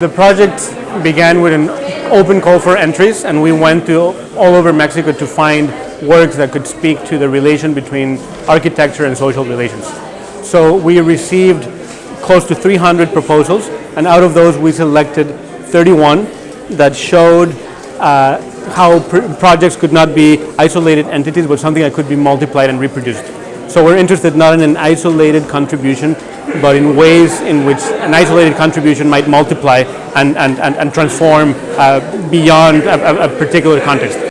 The project began with an open call for entries and we went to all over Mexico to find works that could speak to the relation between architecture and social relations. So we received close to 300 proposals and out of those we selected 31 that showed uh, how pr projects could not be isolated entities but something that could be multiplied and reproduced. So we're interested not in an isolated contribution, but in ways in which an isolated contribution might multiply and, and, and, and transform uh, beyond a, a particular context.